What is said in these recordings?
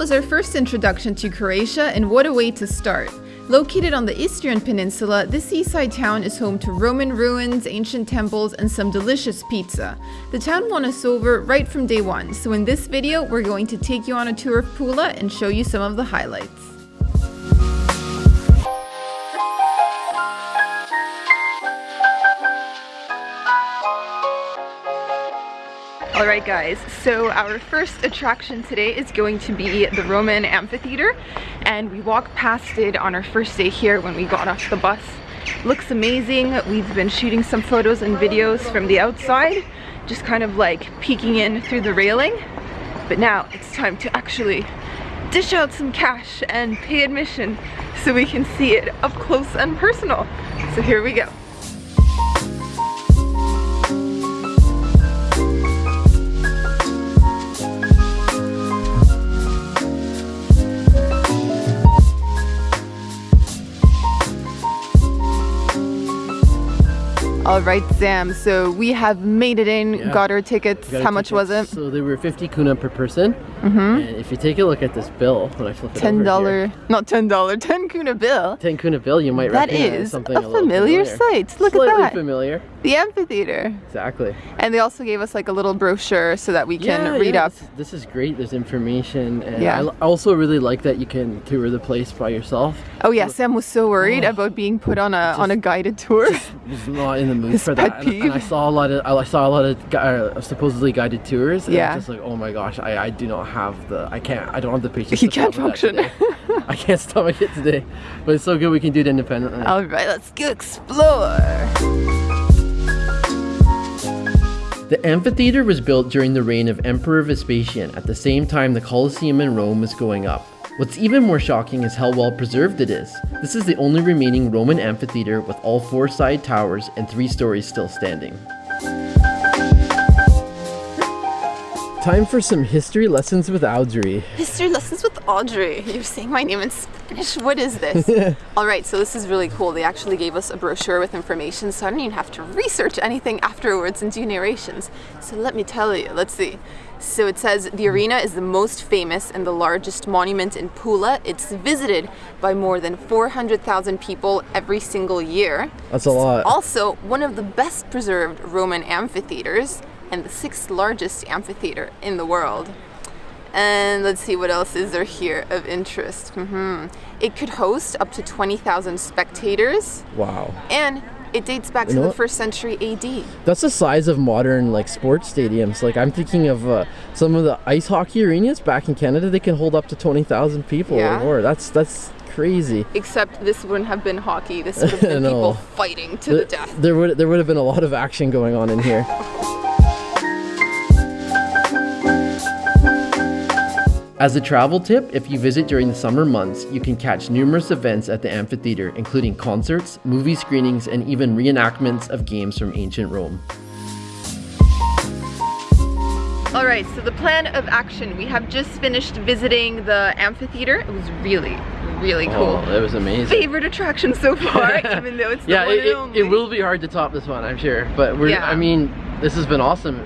was our first introduction to Croatia, and what a way to start. Located on the Istrian Peninsula, this seaside town is home to Roman ruins, ancient temples, and some delicious pizza. The town won us over right from day one, so in this video we're going to take you on a tour of Pula and show you some of the highlights. Alright guys, so our first attraction today is going to be the Roman Amphitheater and we walked past it on our first day here when we got off the bus. Looks amazing. We've been shooting some photos and videos from the outside, just kind of like peeking in through the railing. But now it's time to actually dish out some cash and pay admission so we can see it up close and personal. So here we go. All right, Sam. So we have made it in, yeah. got our tickets. Got How much tickets. was it? So they were 50 kuna per person. Mm -hmm. And if you take a look at this bill, when I flip it $10, not $10, 10 kuna bill. 10 kuna bill, you might that is something a, a familiar, sight. Look Slightly at that. familiar. The amphitheater. Exactly. And they also gave us like a little brochure so that we can yeah, read yeah. up. This, this, is great. There's information. And yeah. I also really like that you can tour the place by yourself. Oh yeah, so, Sam was so worried oh, about being put on a just, on a guided tour. was not in the mood for that and, I saw a lot of I saw a lot of uh, supposedly guided tours. And yeah. just like, oh my gosh, I, I do not have the I can't I don't have the patience. You can't function. I can't stomach it today, but it's so good we can do it independently. All right, let's go explore. The amphitheater was built during the reign of Emperor Vespasian at the same time the Colosseum in Rome was going up. What's even more shocking is how well preserved it is. This is the only remaining Roman amphitheater with all four side towers and three stories still standing. Time for some history lessons with Audrey. History lessons with Audrey. You're saying my name in Spanish. What is this? All right, so this is really cool. They actually gave us a brochure with information, so I don't even have to research anything afterwards and do narrations. So let me tell you. Let's see. So it says the arena is the most famous and the largest monument in Pula. It's visited by more than 400,000 people every single year. That's a lot. It's also one of the best preserved Roman amphitheaters and the sixth largest amphitheater in the world. And let's see what else is there here of interest. Mm -hmm. It could host up to 20,000 spectators. Wow. And it dates back you to the first century AD. That's the size of modern like sports stadiums. Like I'm thinking of uh, some of the ice hockey arenas back in Canada. They can hold up to 20,000 people yeah. or more. That's that's crazy. Except this wouldn't have been hockey. This would have been no. people fighting to the, the death. There would there would have been a lot of action going on in here. As a travel tip, if you visit during the summer months, you can catch numerous events at the amphitheater, including concerts, movie screenings, and even reenactments of games from ancient Rome. Alright, so the plan of action. We have just finished visiting the amphitheater. It was really, really oh, cool. Oh, it was amazing. Favorite attraction so far, even though it's yeah, it, it, it, will be hard to top this one, I'm sure. But we're, yeah. I mean, this has been awesome.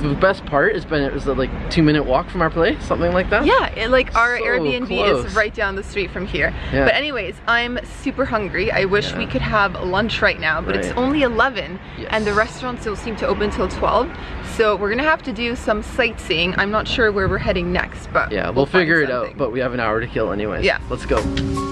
The best part has been it was a like two minute walk from our place, something like that. Yeah, it, like our so Airbnb close. is right down the street from here. Yeah. But anyways, I'm super hungry. I wish yeah. we could have lunch right now, but right. it's only 11 yes. and the restaurants don't seem to open until 12. So we're gonna have to do some sightseeing. I'm not sure where we're heading next, but yeah, we'll, we'll figure it out. But we have an hour to kill anyways. Yeah, let's go.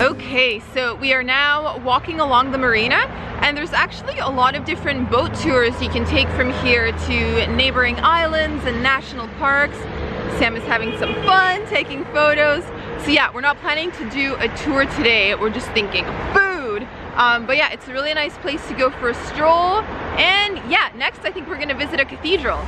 Okay, so we are now walking along the marina and there's actually a lot of different boat tours you can take from here to neighboring islands and national parks. Sam is having some fun taking photos. So yeah, we're not planning to do a tour today. We're just thinking food. Um, but yeah, it's a really nice place to go for a stroll. And yeah, next I think we're gonna visit a cathedral.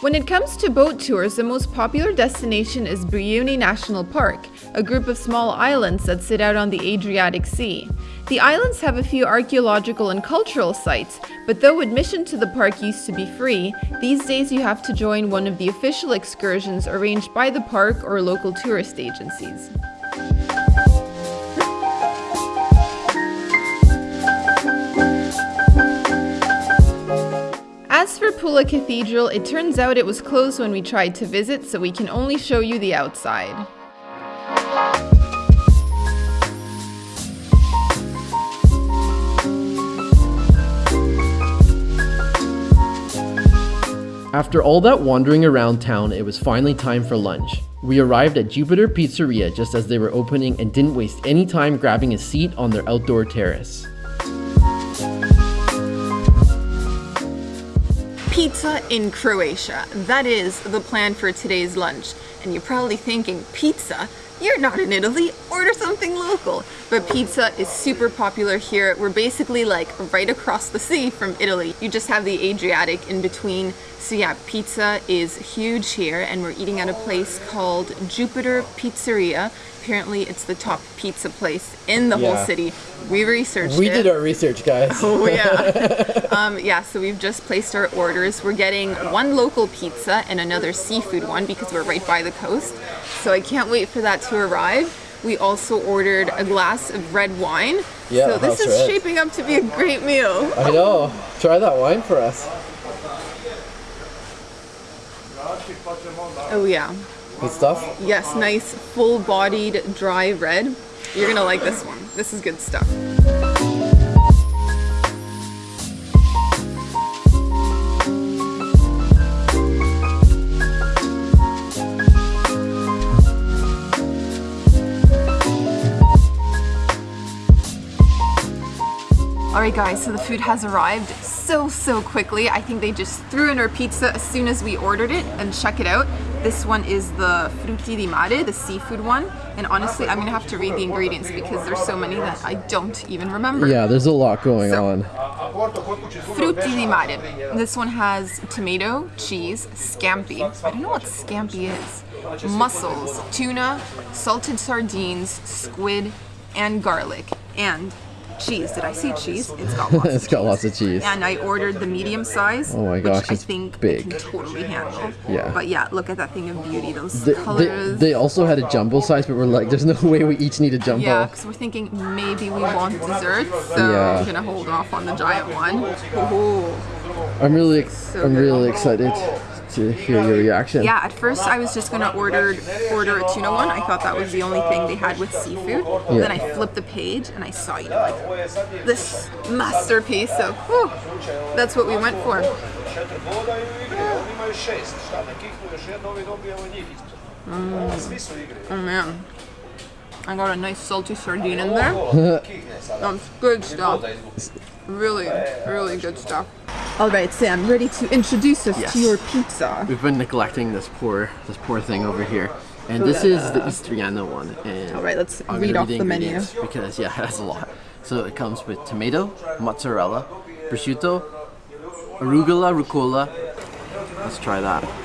When it comes to boat tours, the most popular destination is Brioni National Park, a group of small islands that sit out on the Adriatic Sea. The islands have a few archaeological and cultural sites, but though admission to the park used to be free, these days you have to join one of the official excursions arranged by the park or local tourist agencies. Pula Cathedral, it turns out it was closed when we tried to visit, so we can only show you the outside. After all that wandering around town, it was finally time for lunch. We arrived at Jupiter Pizzeria just as they were opening and didn't waste any time grabbing a seat on their outdoor terrace. Pizza in Croatia. That is the plan for today's lunch. And you're probably thinking, pizza? You're not in Italy, order something local. But pizza is super popular here. We're basically like right across the sea from Italy. You just have the Adriatic in between. So yeah, pizza is huge here and we're eating at a place called Jupiter Pizzeria. Apparently it's the top pizza place in the Yeah. whole city. We researched We it. did our research, guys. Oh yeah. um, yeah, so we've just placed our orders. We're getting one local pizza and another seafood one because we're right by the coast. So I can't wait for that to arrive. We also ordered a glass of red wine. Yeah, so this is red. shaping up to be a great meal. I know. Try that wine for us. Oh yeah. Good stuff. Yes, nice full-bodied dry red. You're gonna like this one. This is good stuff. Guys, so the food has arrived so, so quickly. I think they just threw in our pizza as soon as we ordered it and check it out. This one is the frutti di mare, the seafood one. And honestly, I'm gonna have to read the ingredients because there's so many that I don't even remember. Yeah, there's a lot going So- on. Frutti di mare. This one has tomato, cheese, scampi. I don't know what scampi is. Mussels, tuna, salted sardines, squid, and garlic. And cheese. Did I say cheese? It's got lots it's of got cheese. lots of cheese. And I ordered the medium size. Oh my gosh, which I think big. I can totally handle. Yeah. But yeah, look at that thing of beauty. Those They, they, colors. they also had a jumbo size, but we're like, there's no way we each need a jumbo. Yeah, because we're thinking maybe we want dessert, so Yeah. we're gonna hold off on the giant one. Ooh. I'm really, So I'm good. really excited to hear your reaction. Yeah, at first I was just gonna order order a tuna one. I thought that was the only thing they had with seafood. Yeah. Then I flipped the page and I saw, you know, like this masterpiece. So whew, that's what we went for. četiri bodaju u igri, oni imaju šest, šta da kiknu još jedno, ovi dobijemo njih ispred. Svi su u igri. Oh man, I got a nice salty sardine in there. That's good stuff. Really, really good stuff. All right, Sam, ready to introduce us Yes. to your pizza? We've been neglecting this poor, this poor thing over here. And this is the Istriano one. And All right, let's I'm read off the menu. Because, yeah, it has a lot. So it comes with tomato, mozzarella, prosciutto, arugula, rucola. Let's try that. Mm.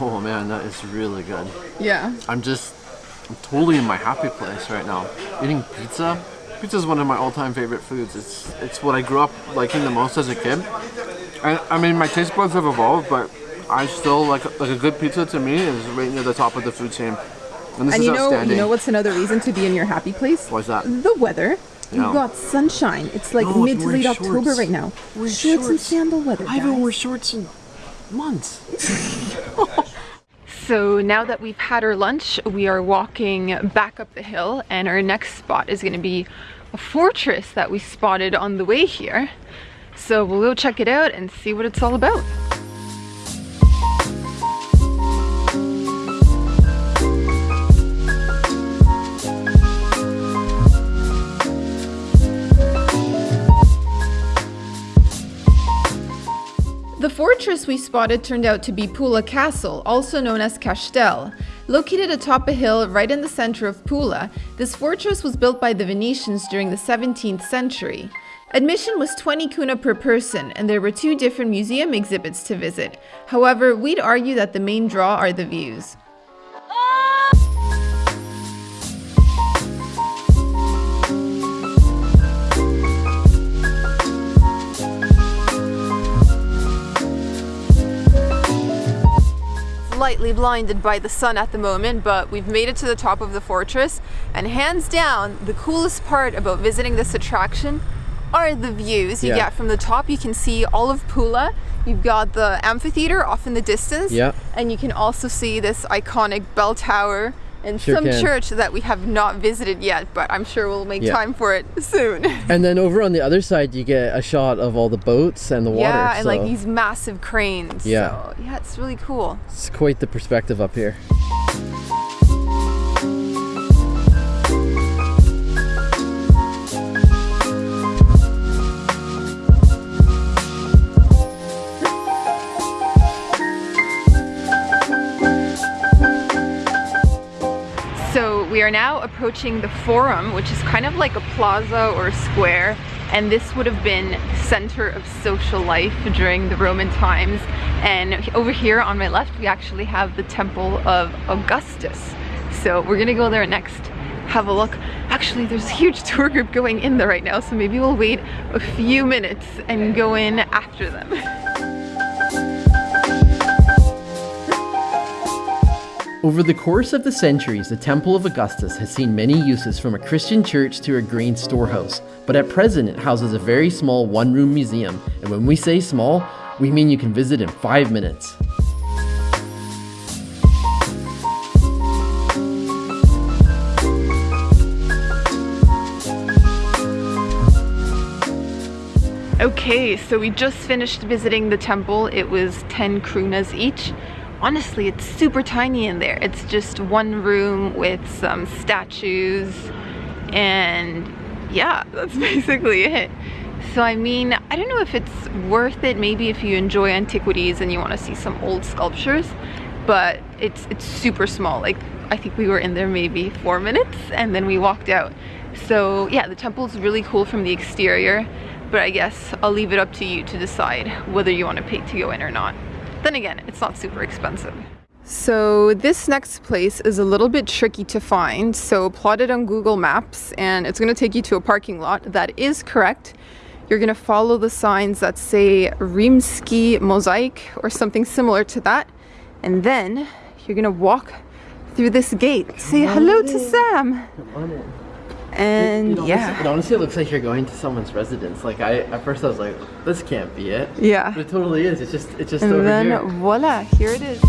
Oh man, that is really good. Yeah. I'm just I'm totally in my happy place right now. Eating pizza. Pizza is one of my all-time favorite foods. It's it's what I grew up liking the most as a kid. I, I mean, my taste buds have evolved, but I still like like a good pizza to me is right near the top of the food chain. And this And is you know, outstanding. you know what's another reason to be in your happy place? Why's that? The weather. You've got sunshine. It's like No, mid to late shorts. October right now. We're shorts, and shorts. sandal weather. I haven't worn shorts in months. So now that we've had our lunch, we are walking back up the hill, and our next spot is going to be a fortress that we spotted on the way here. So we'll go check it out and see what it's all about. The fortress we spotted turned out to be Pula Castle, also known as Castel. Located atop a hill right in the center of Pula, this fortress was built by the Venetians during the 17th century. Admission was 20 kuna per person, and there were two different museum exhibits to visit. However, we'd argue that the main draw are the views. Slightly blinded by the sun at the moment, but we've made it to the top of the fortress, and hands down, the coolest part about visiting this attraction are the views you Yeah. get from the top. You can see all of Pula. You've got the amphitheater off in the distance. Yeah. And you can also see this iconic bell tower and Sure some can. church that we have not visited yet, but I'm sure we'll make Yeah. time for it soon. And then over on the other side, you get a shot of all the boats and the water. yeah, and like these massive cranes. Yeah. So, yeah, it's really cool. It's quite the perspective up here. We are now approaching the Forum, which is kind of like a plaza or a square, and this would have been center of social life during the Roman times. And over here on my left, we actually have the Temple of Augustus. So we're gonna go there next, have a look. Actually, there's a huge tour group going in there right now, so maybe we'll wait a few minutes and go in after them. Over the course of the centuries, the Temple of Augustus has seen many uses from a Christian church to a grain storehouse, but at present it houses a very small one room museum, and when we say small, we mean you can visit in five minutes. Okay, so we just finished visiting the temple. It was 10 krunas each. Honestly, it's super tiny in there. It's just one room with some statues and yeah, that's basically it. So I mean, I don't know if it's worth it maybe if you enjoy antiquities and you want to see some old sculptures, but it's it's super small. Like I think we were in there maybe 4 minutes and then we walked out. So yeah, the temple's really cool from the exterior, but I guess I'll leave it up to you to decide whether you want to pay to go in or not. Then again, it's not super expensive. So this next place is a little bit tricky to find. So plot it on Google Maps and it's going to take you to a parking lot. That is correct. You're going to follow the signs that say Rimski Mosaic or something similar to that. And then you're going to walk through this gate. Say hello to Sam. And yeah. It honestly looks like you're going to someone's residence. Like I, at first I was like, this can't be it. Yeah. But it totally is. It's just, it's just And over then here. voila, here it is.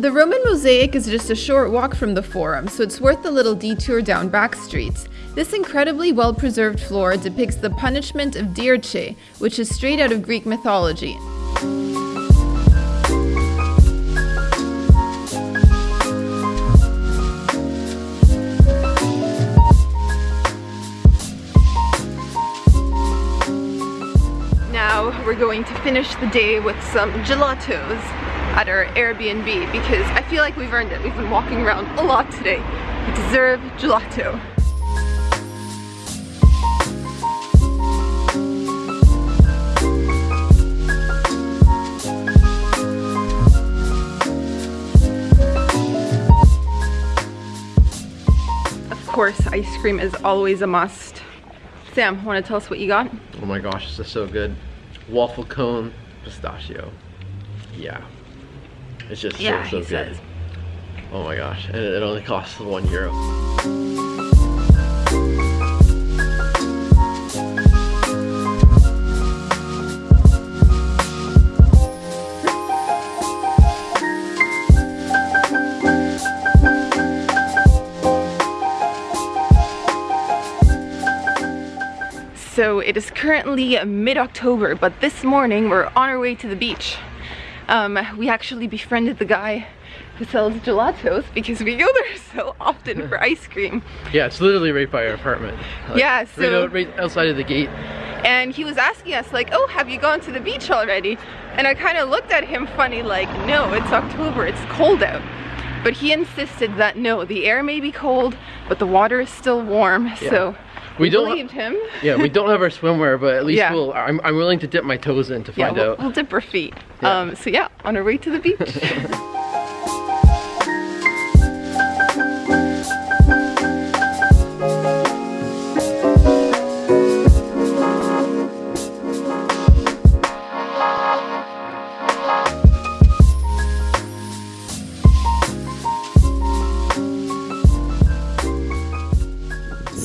The Roman mosaic is just a short walk from the Forum, so it's worth the little detour down back streets. This incredibly well preserved floor depicts the punishment of Dirce, which is straight out of Greek mythology. We're going to finish the day with some gelatos at our Airbnb because I feel like we've earned it. We've been walking around a lot today. We deserve gelato. Of course, ice cream is always a must. Sam, want to tell us what you got? Oh my gosh, this is so good. Waffle cone, pistachio. Yeah. It's just Yeah, so, so good. says. Oh my gosh, and it only costs one euro. So it is currently mid-October, but this morning we're on our way to the beach. Um, we actually befriended the guy who sells gelatos because we go there so often for ice cream. Yeah, it's literally right by our apartment. Like, Yeah, right, so- out, right outside of the gate. and he was asking us like, oh, have you gone to the beach already? And I kind of looked at him funny like, no, it's October, it's cold out. But he insisted that no, the air may be cold, but the water is still warm, Yeah. so We don't- believed him. Yeah, we don't have our swimwear, but at least Yeah. we'll. I'm, I'm willing to dip my toes in to Yeah, find we'll, out. we'll dip our feet. Yeah. Um, so yeah, on our way to the beach.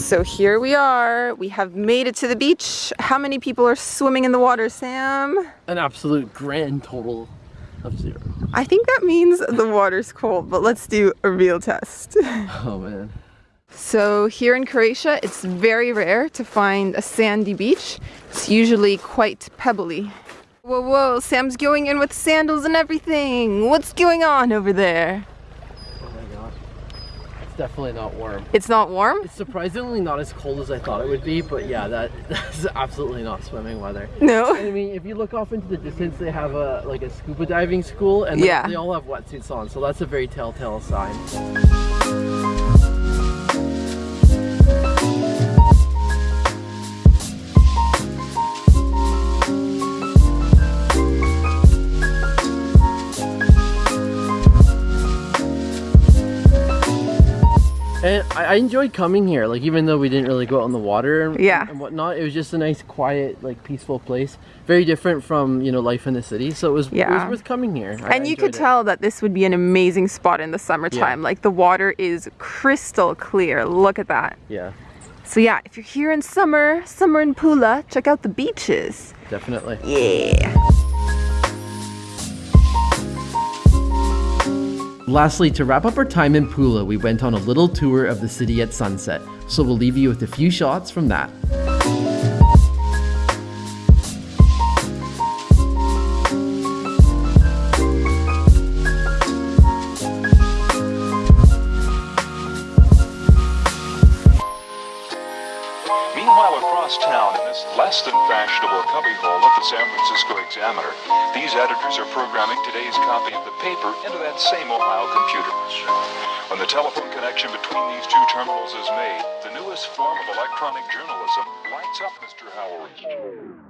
So here we are. We have made it to the beach. How many people are swimming in the water, Sam? An absolute grand total of zero. I think that means the water's cold, but let's do a real test. Oh man. So here in Croatia, it's very rare to find a sandy beach. It's usually quite pebbly. Whoa, whoa, Sam's going in with sandals and everything. What's going on over there? Oh my gosh. It's definitely not warm. It's not warm? It's surprisingly not as cold as I thought it would be, but yeah, that that's absolutely not swimming weather. No. I mean, if you look off into the distance, they have a like a scuba diving school, and Yeah. they, they all have wetsuits on, so that's a very telltale sign. And I, I enjoyed coming here, like even though we didn't really go out on the water and, Yeah. and whatnot, it was just a nice, quiet, like peaceful place. Very different from you know life in the city, so it was it Yeah. was worth coming here. I And you could it. tell that this would be an amazing spot in the summertime. Like the water is crystal clear. Look at that. Yeah, So yeah, if you're here in summer, summer in Pula, check out the beaches. definitely. Yeah. Lastly, to wrap up our time in Pula, we went on a little tour of the city at sunset. So we'll leave you with a few shots from that. These editors are programming today's copy of the paper into that same Ohio computer. When the telephone connection between these two terminals is made, the newest form of electronic journalism lights up Mr. Howard.